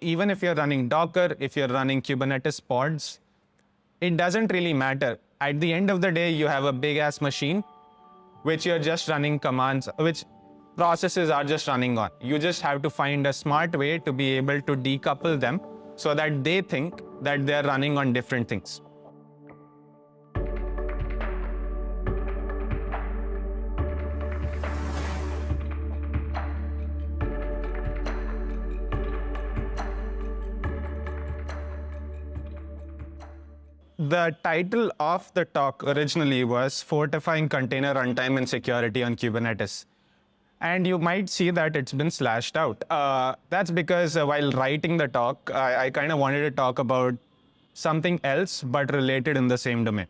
Even if you're running Docker, if you're running Kubernetes pods, it doesn't really matter. At the end of the day, you have a big ass machine, which you're just running commands, which processes are just running on. You just have to find a smart way to be able to decouple them so that they think that they're running on different things. The title of the talk originally was Fortifying Container Runtime and Security on Kubernetes. And you might see that it's been slashed out. Uh, that's because uh, while writing the talk, I, I kind of wanted to talk about something else, but related in the same domain.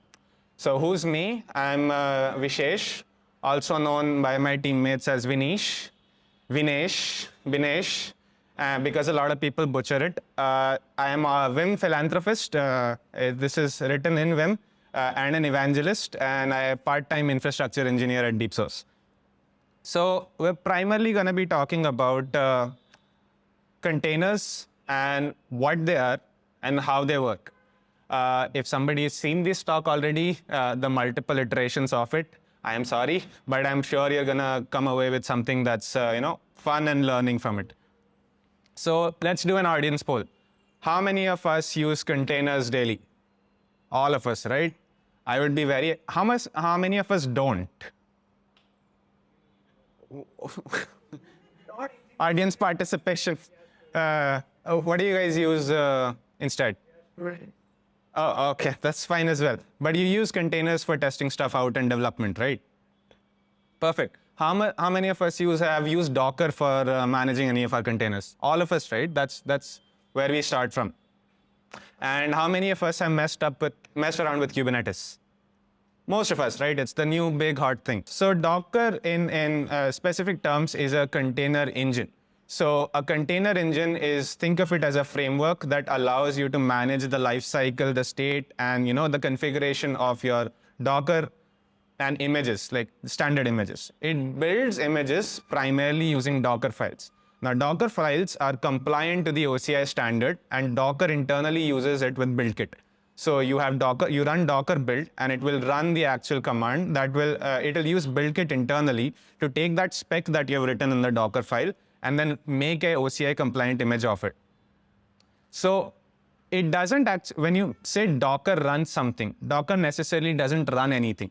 So who's me? I'm uh, Vishesh, also known by my teammates as Vinish, Vinesh, Vinesh, uh, because a lot of people butcher it. Uh, I am a Vim philanthropist. Uh, this is written in Vim, uh, and an evangelist, and I am part-time infrastructure engineer at DeepSource. So we're primarily going to be talking about containers and what they are and how they work. Uh, if somebody has seen this talk already, uh, the multiple iterations of it, I am sorry, but I'm sure you're going to come away with something that's uh, you know fun and learning from it. So let's do an audience poll. How many of us use containers daily? All of us, right? I would be very, how much, how many of us don't? audience participation. Uh, oh, what do you guys use uh, instead? Oh, okay, that's fine as well. But you use containers for testing stuff out and development, right? Perfect. How, how many of us use have used Docker for uh, managing any of our containers? All of us, right? That's that's where we start from. And how many of us have messed up with messed around with Kubernetes? Most of us, right? It's the new big hot thing. So Docker, in in uh, specific terms, is a container engine. So a container engine is think of it as a framework that allows you to manage the life cycle, the state, and you know the configuration of your Docker and images, like standard images. It builds images primarily using Docker files. Now, Docker files are compliant to the OCI standard, and Docker internally uses it with BuildKit. So you have Docker, you run Docker build, and it will run the actual command that will, uh, it will use BuildKit internally to take that spec that you have written in the Docker file and then make a OCI compliant image of it. So it doesn't act, when you say Docker runs something, Docker necessarily doesn't run anything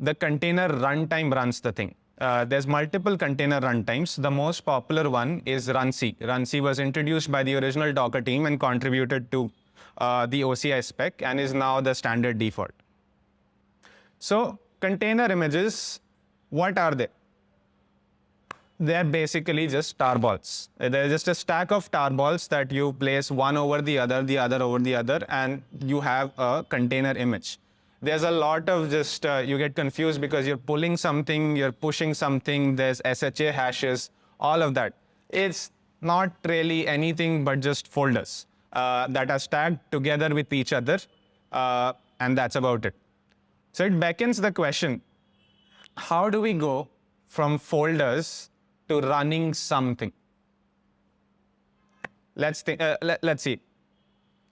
the container runtime runs the thing. Uh, there's multiple container runtimes. The most popular one is runC. runC was introduced by the original Docker team and contributed to uh, the OCI spec and is now the standard default. So container images, what are they? They're basically just tarballs. They're just a stack of tarballs that you place one over the other, the other over the other, and you have a container image there's a lot of just, uh, you get confused because you're pulling something, you're pushing something, there's SHA hashes, all of that. It's not really anything but just folders uh, that are stacked together with each other, uh, and that's about it. So it beckons the question, how do we go from folders to running something? Let's, think, uh, let, us see.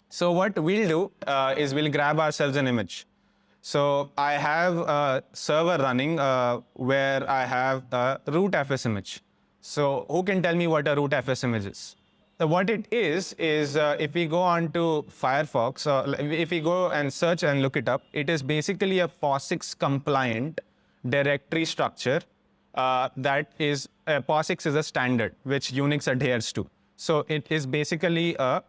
So what we'll do uh, is we'll grab ourselves an image. So I have a server running uh, where I have a rootfs image. So who can tell me what a rootfs image is? So what it is, is uh, if we go on to Firefox, uh, if we go and search and look it up, it is basically a POSIX compliant directory structure uh, that is, uh, POSIX is a standard which Unix adheres to. So it is basically a,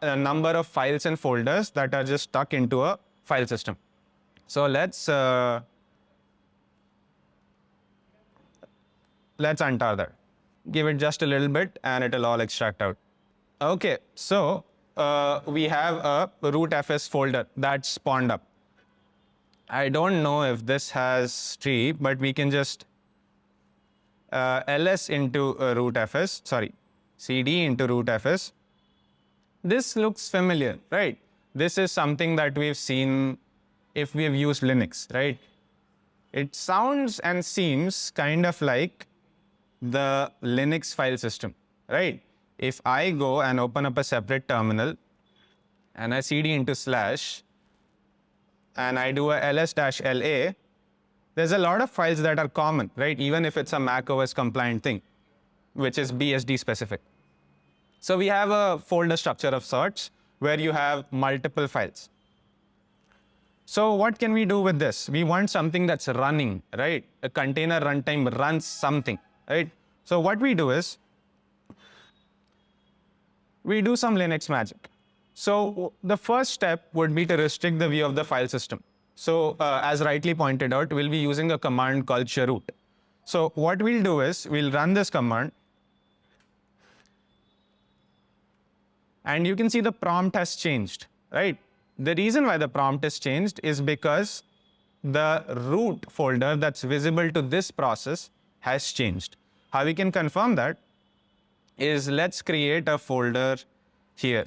a number of files and folders that are just stuck into a file system. So let's uh, let's untar that. Give it just a little bit and it'll all extract out. Okay, so uh, we have a rootfs folder that's spawned up. I don't know if this has tree, but we can just uh, ls into uh, rootfs, sorry, cd into rootfs. This looks familiar, right? This is something that we've seen if we have used Linux, right? It sounds and seems kind of like the Linux file system, right? if I go and open up a separate terminal and I cd into slash and I do a ls dash la, there's a lot of files that are common, right? Even if it's a Mac OS compliant thing, which is BSD specific. So we have a folder structure of sorts where you have multiple files. So what can we do with this? We want something that's running, right? A container runtime runs something, right? So what we do is we do some Linux magic. So the first step would be to restrict the view of the file system. So uh, as rightly pointed out, we'll be using a command called chroot. So what we'll do is we'll run this command and you can see the prompt has changed, right? The reason why the prompt has changed is because the root folder that's visible to this process has changed. How we can confirm that is let's create a folder here.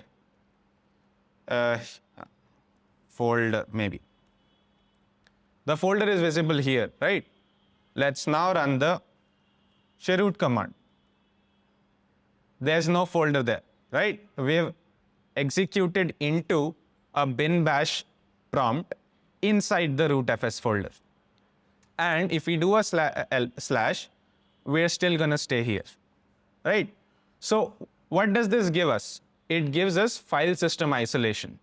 Uh, folder maybe. The folder is visible here, right? Let's now run the chroot command. There's no folder there, right? We've executed into a bin bash prompt inside the rootfs folder. And if we do a slash, we're still going to stay here, right? So what does this give us? It gives us file system isolation.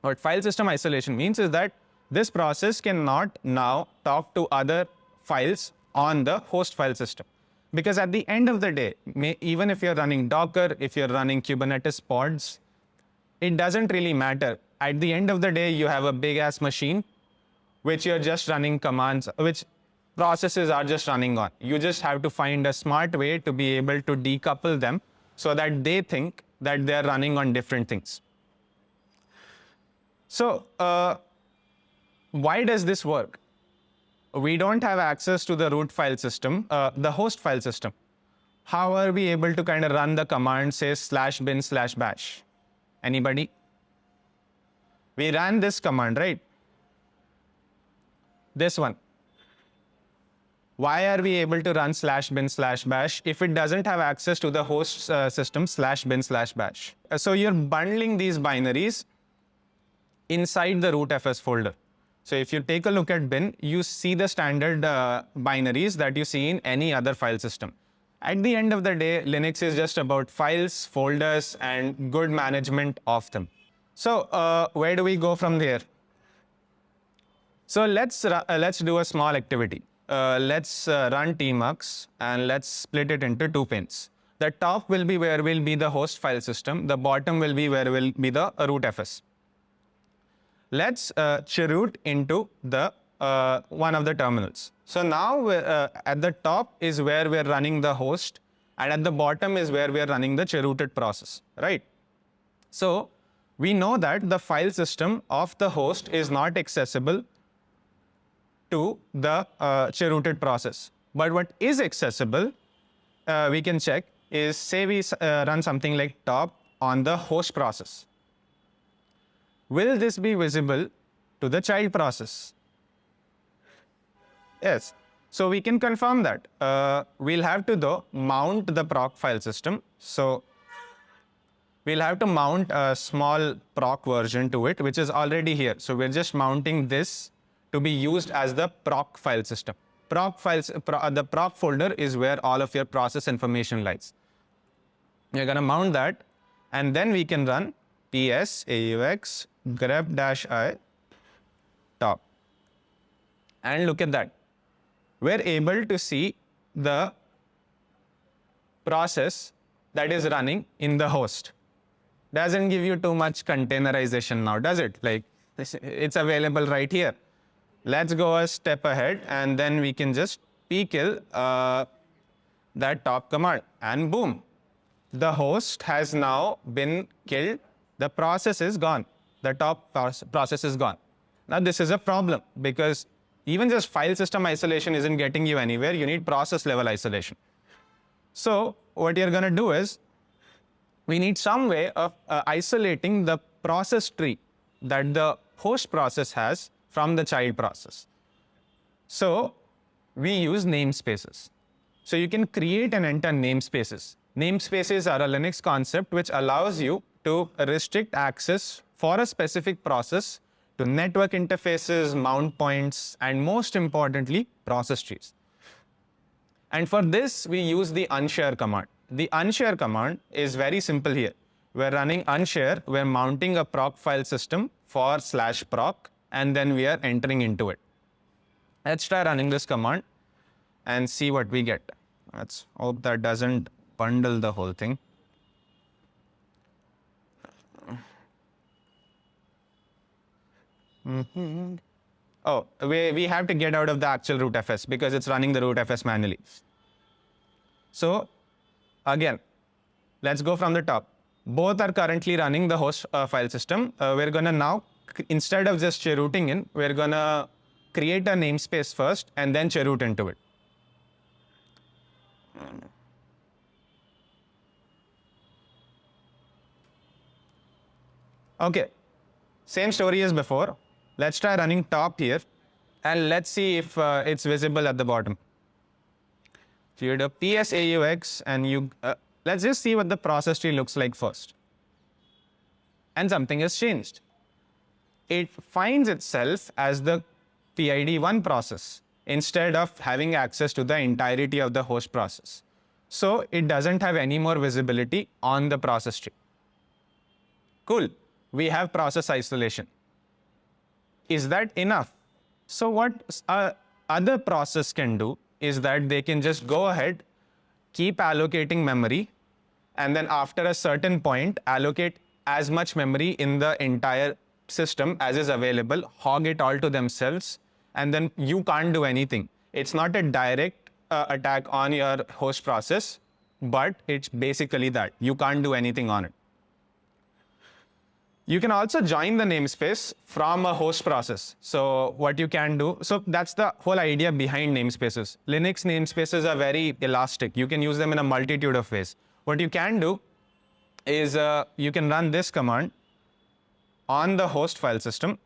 What file system isolation means is that this process cannot now talk to other files on the host file system. Because at the end of the day, may, even if you're running Docker, if you're running Kubernetes pods, it doesn't really matter. At the end of the day, you have a big ass machine, which you're just running commands, which processes are just running on. You just have to find a smart way to be able to decouple them so that they think that they're running on different things. So uh, why does this work? We don't have access to the root file system, uh, the host file system. How are we able to kind of run the command, say slash bin slash bash? Anybody? We ran this command, right? This one. Why are we able to run slash bin slash bash if it doesn't have access to the host uh, system slash bin slash bash? Uh, so you're bundling these binaries inside the root fs folder. So if you take a look at bin, you see the standard uh, binaries that you see in any other file system. At the end of the day, Linux is just about files, folders, and good management of them. So uh, where do we go from there? So let's, uh, let's do a small activity. Uh, let's uh, run tmux and let's split it into two pins. The top will be where will be the host file system. The bottom will be where will be the rootfs let's uh, chroot into the uh, one of the terminals. So now uh, at the top is where we're running the host and at the bottom is where we're running the chrooted process, right? So we know that the file system of the host is not accessible to the uh, chrooted process. But what is accessible, uh, we can check, is say we uh, run something like top on the host process will this be visible to the child process? Yes. So we can confirm that. Uh, we'll have to though mount the proc file system. So we'll have to mount a small proc version to it, which is already here. So we're just mounting this to be used as the proc file system. Proc files, pro, uh, the proc folder is where all of your process information lies. You're going to mount that, and then we can run ps aux grep-i top. And look at that. We're able to see the process that is running in the host. Doesn't give you too much containerization now, does it? Like, it's available right here. Let's go a step ahead and then we can just pkill uh, that top command and boom, the host has now been killed. The process is gone the top process is gone. Now this is a problem because even just file system isolation isn't getting you anywhere. You need process level isolation. So what you're going to do is we need some way of uh, isolating the process tree that the host process has from the child process. So we use namespaces. So you can create and enter namespaces Namespaces are a Linux concept which allows you to restrict access for a specific process to network interfaces, mount points, and most importantly, process trees. And for this, we use the unshare command. The unshare command is very simple here. We're running unshare, we're mounting a proc file system for slash proc, and then we are entering into it. Let's try running this command and see what we get. Let's hope that doesn't bundle the whole thing. Mm-hmm. Oh, we, we have to get out of the actual root fs because it's running the root fs manually. So again, let's go from the top. Both are currently running the host uh, file system. Uh, we're going to now, instead of just chrooting in, we're going to create a namespace first and then chroot into it. Okay, same story as before. Let's try running top here and let's see if uh, it's visible at the bottom. So you do psaux and you, uh, let's just see what the process tree looks like first. And something has changed. It finds itself as the PID1 process instead of having access to the entirety of the host process. So it doesn't have any more visibility on the process tree. Cool. We have process isolation. Is that enough? So what uh, other process can do is that they can just go ahead, keep allocating memory, and then after a certain point, allocate as much memory in the entire system as is available, hog it all to themselves, and then you can't do anything. It's not a direct uh, attack on your host process, but it's basically that. You can't do anything on it. You can also join the namespace from a host process. So what you can do, so that's the whole idea behind namespaces. Linux namespaces are very elastic. You can use them in a multitude of ways. What you can do is uh, you can run this command on the host file system.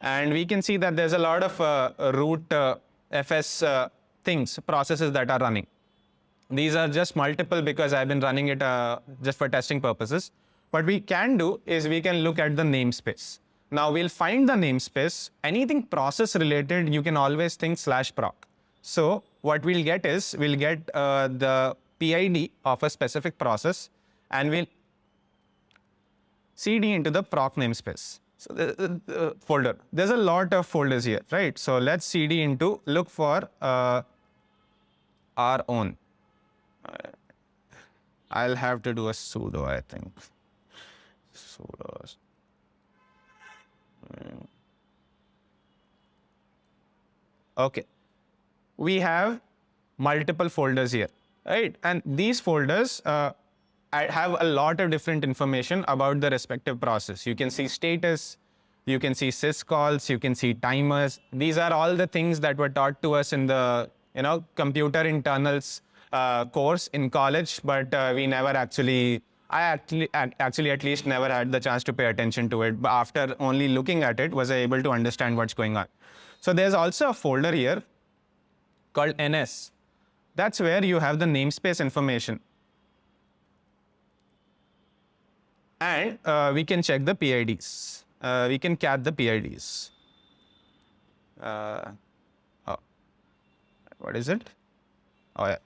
And we can see that there's a lot of uh, root uh, FS uh, things, processes that are running. These are just multiple because I've been running it uh, just for testing purposes. What we can do is we can look at the namespace. Now we'll find the namespace. Anything process related, you can always think slash proc. So what we'll get is we'll get uh, the PID of a specific process and we'll cd into the proc namespace. So the, the, the folder. There's a lot of folders here, right? So let's cd into look for uh, our own. I'll have to do a sudo, I think. Sudo. Okay. We have multiple folders here, right? And these folders uh, have a lot of different information about the respective process. You can see status, you can see syscalls, you can see timers. These are all the things that were taught to us in the you know computer internals uh, course in college, but uh, we never actually, I actually, actually at least never had the chance to pay attention to it. But after only looking at it, was I able to understand what's going on. So there's also a folder here called NS. That's where you have the namespace information. And uh, we can check the PIDs. Uh, we can cat the PIDs. Uh, oh. What is it? Oh, yeah.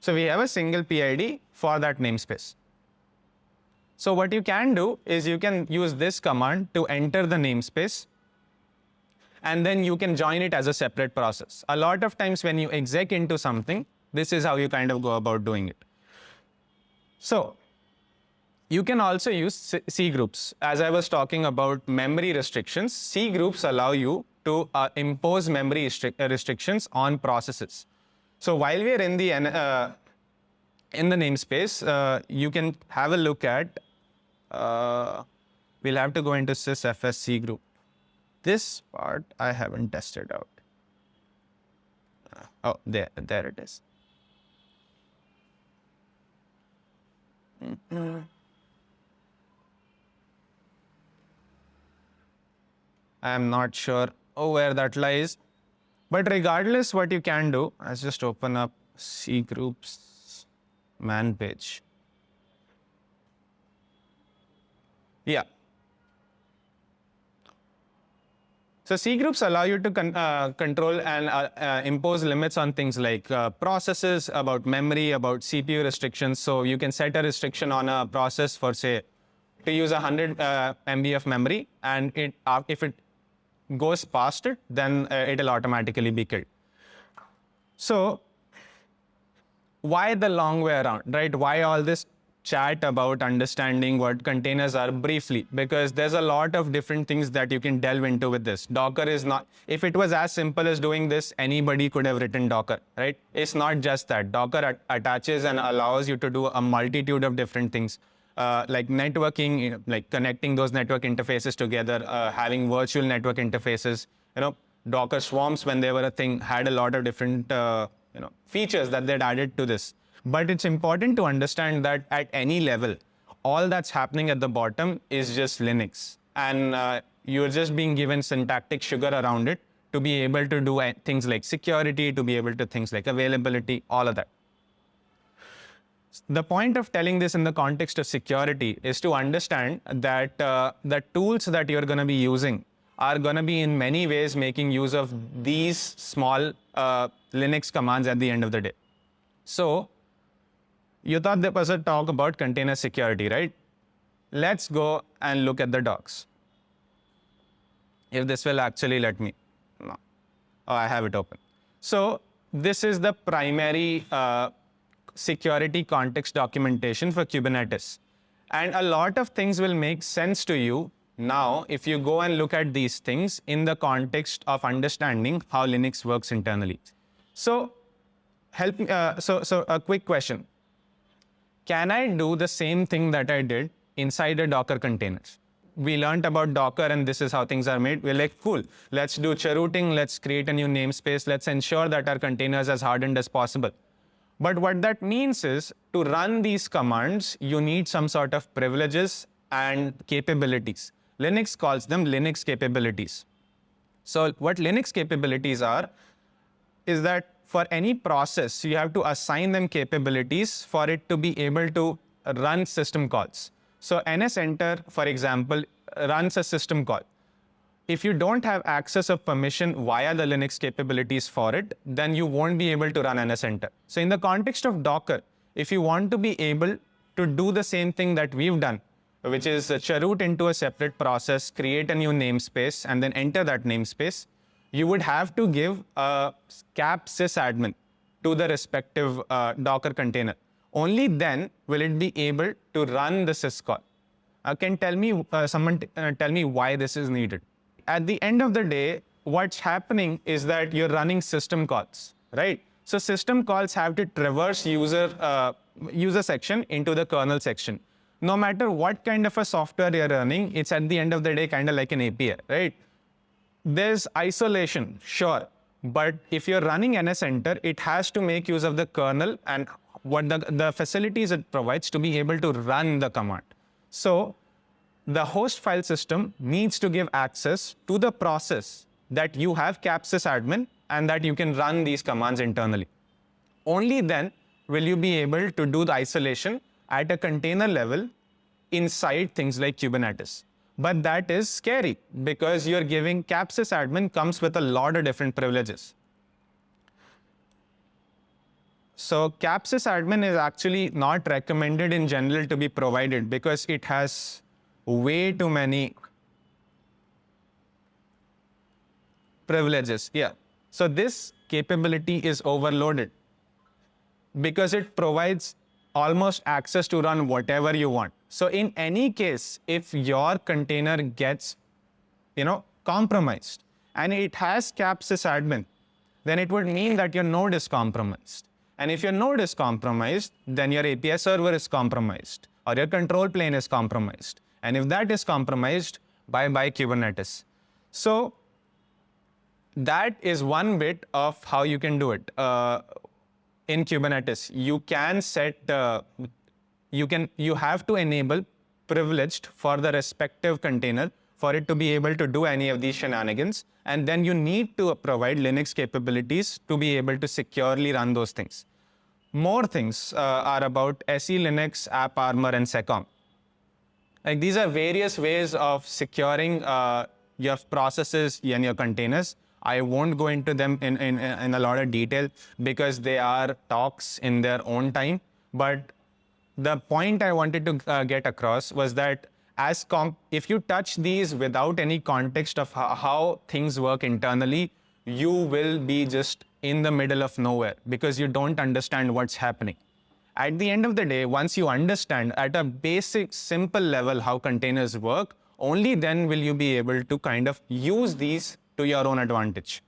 So we have a single PID for that namespace. So what you can do is you can use this command to enter the namespace and then you can join it as a separate process. A lot of times when you exec into something, this is how you kind of go about doing it. So you can also use C groups. As I was talking about memory restrictions, C groups allow you to uh, impose memory uh, restrictions on processes. So while we're in the uh, in the namespace, uh, you can have a look at. Uh, we'll have to go into sysfsc group. This part I haven't tested out. Uh, oh, there, there it is. Mm -hmm. I'm not sure where that lies. But regardless, what you can do, let's just open up C groups man page. Yeah. So C groups allow you to con uh, control and uh, uh, impose limits on things like uh, processes, about memory, about CPU restrictions. So you can set a restriction on a process for say to use 100 uh, MB of memory, and it uh, if it goes past it, then uh, it'll automatically be killed. So why the long way around, right? Why all this chat about understanding what containers are briefly because there's a lot of different things that you can delve into with this. Docker is not, if it was as simple as doing this, anybody could have written Docker, right? It's not just that. Docker at attaches and allows you to do a multitude of different things. Uh, like networking, you know, like connecting those network interfaces together, uh, having virtual network interfaces. You know, Docker swarms, when they were a thing, had a lot of different uh, you know features that they'd added to this. But it's important to understand that at any level, all that's happening at the bottom is just Linux. And uh, you're just being given syntactic sugar around it to be able to do things like security, to be able to things like availability, all of that. The point of telling this in the context of security is to understand that uh, the tools that you're going to be using are going to be in many ways making use of these small uh, Linux commands at the end of the day. So you thought there was a talk about container security, right? Let's go and look at the docs. If this will actually let me. No. Oh, I have it open. So this is the primary uh, security context documentation for Kubernetes. And a lot of things will make sense to you now if you go and look at these things in the context of understanding how Linux works internally. So help me, uh, so, so a quick question can I do the same thing that I did inside a Docker container? We learned about Docker and this is how things are made. We're like, cool, let's do chrooting, let's create a new namespace, let's ensure that our containers as hardened as possible. But what that means is to run these commands, you need some sort of privileges and capabilities. Linux calls them Linux capabilities. So what Linux capabilities are is that for any process, you have to assign them capabilities for it to be able to run system calls. So NSEnter, for example, runs a system call. If you don't have access of permission via the Linux capabilities for it, then you won't be able to run NSEnter. So in the context of Docker, if you want to be able to do the same thing that we've done, which is chroot into a separate process, create a new namespace, and then enter that namespace, you would have to give a cap sysadmin to the respective uh, Docker container. Only then will it be able to run the syscall. Uh, can tell me, uh, someone uh, tell me why this is needed. At the end of the day, what's happening is that you're running system calls, right? So system calls have to traverse user, uh, user section into the kernel section. No matter what kind of a software you're running, it's at the end of the day kind of like an API, right? There's isolation, sure. But if you're running NSEnter, it has to make use of the kernel and what the, the facilities it provides to be able to run the command. So the host file system needs to give access to the process that you have capsys admin and that you can run these commands internally. Only then will you be able to do the isolation at a container level inside things like Kubernetes. But that is scary because you're giving capsys admin comes with a lot of different privileges. So capsys admin is actually not recommended in general to be provided because it has way too many privileges. Yeah. So this capability is overloaded because it provides almost access to run whatever you want. So in any case, if your container gets, you know, compromised and it has capsys admin, then it would mean that your node is compromised. And if your node is compromised, then your API server is compromised or your control plane is compromised. And if that is compromised, bye-bye Kubernetes. So that is one bit of how you can do it. Uh, in Kubernetes, you can set the, you can you have to enable privileged for the respective container for it to be able to do any of these shenanigans. And then you need to provide Linux capabilities to be able to securely run those things. More things uh, are about SE Linux, AppArmor, and SecComp. Like these are various ways of securing uh, your processes and your containers. I won't go into them in, in, in a lot of detail because they are talks in their own time. But the point I wanted to uh, get across was that as if you touch these without any context of how, how things work internally, you will be just in the middle of nowhere because you don't understand what's happening. At the end of the day, once you understand at a basic, simple level how containers work, only then will you be able to kind of use these to your own advantage.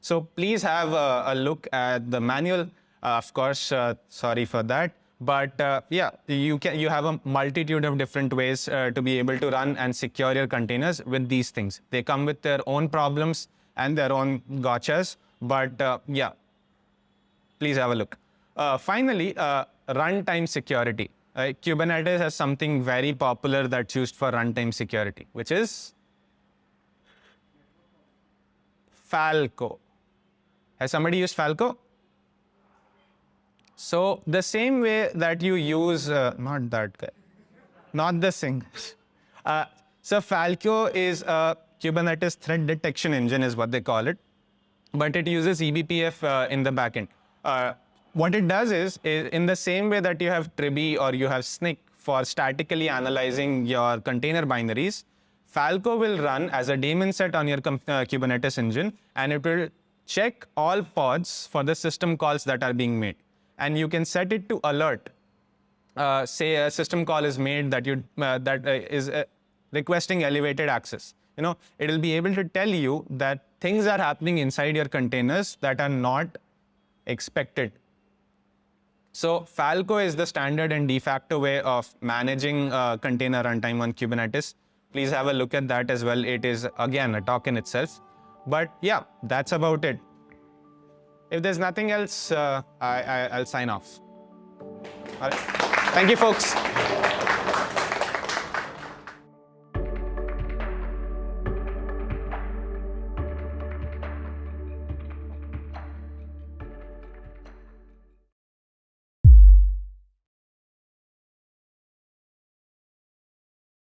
So please have a, a look at the manual. Uh, of course, uh, sorry for that. But uh, yeah, you can you have a multitude of different ways uh, to be able to run and secure your containers with these things. They come with their own problems and their own gotchas. But uh, yeah, please have a look. Uh, finally, runtime security. Kubernetes has something very popular that's used for runtime security, which is Falco. Has somebody used Falco? So the same way that you use, uh, not that guy, not the thing. Uh, so Falco is a Kubernetes threat detection engine is what they call it, but it uses eBPF uh, in the backend. What it does is, is, in the same way that you have Trivy or you have Snyk for statically analyzing your container binaries, Falco will run as a daemon set on your uh, Kubernetes engine, and it will check all pods for the system calls that are being made. And you can set it to alert. Uh, say a system call is made that you uh, that uh, is uh, requesting elevated access. You know, it will be able to tell you that things are happening inside your containers that are not expected. So Falco is the standard and de facto way of managing uh, container runtime on Kubernetes please have a look at that as well. It is, again, a talk in itself. But yeah, that's about it. If there's nothing else, uh, I, I, I'll sign off. All right. Thank you, folks.